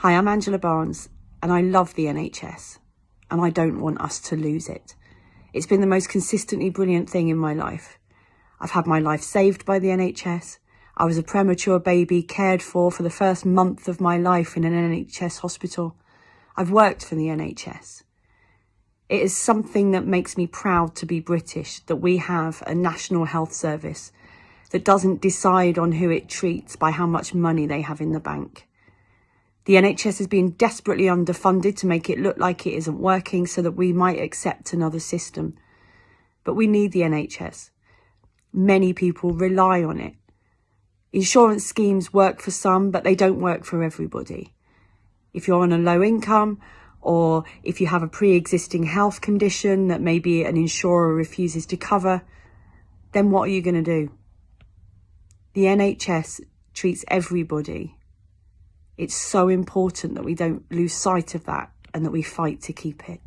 Hi, I'm Angela Barnes and I love the NHS and I don't want us to lose it. It's been the most consistently brilliant thing in my life. I've had my life saved by the NHS. I was a premature baby cared for for the first month of my life in an NHS hospital. I've worked for the NHS. It is something that makes me proud to be British, that we have a national health service that doesn't decide on who it treats by how much money they have in the bank. The NHS has been desperately underfunded to make it look like it isn't working so that we might accept another system. But we need the NHS. Many people rely on it. Insurance schemes work for some, but they don't work for everybody. If you're on a low income or if you have a pre-existing health condition that maybe an insurer refuses to cover, then what are you going to do? The NHS treats everybody. It's so important that we don't lose sight of that and that we fight to keep it.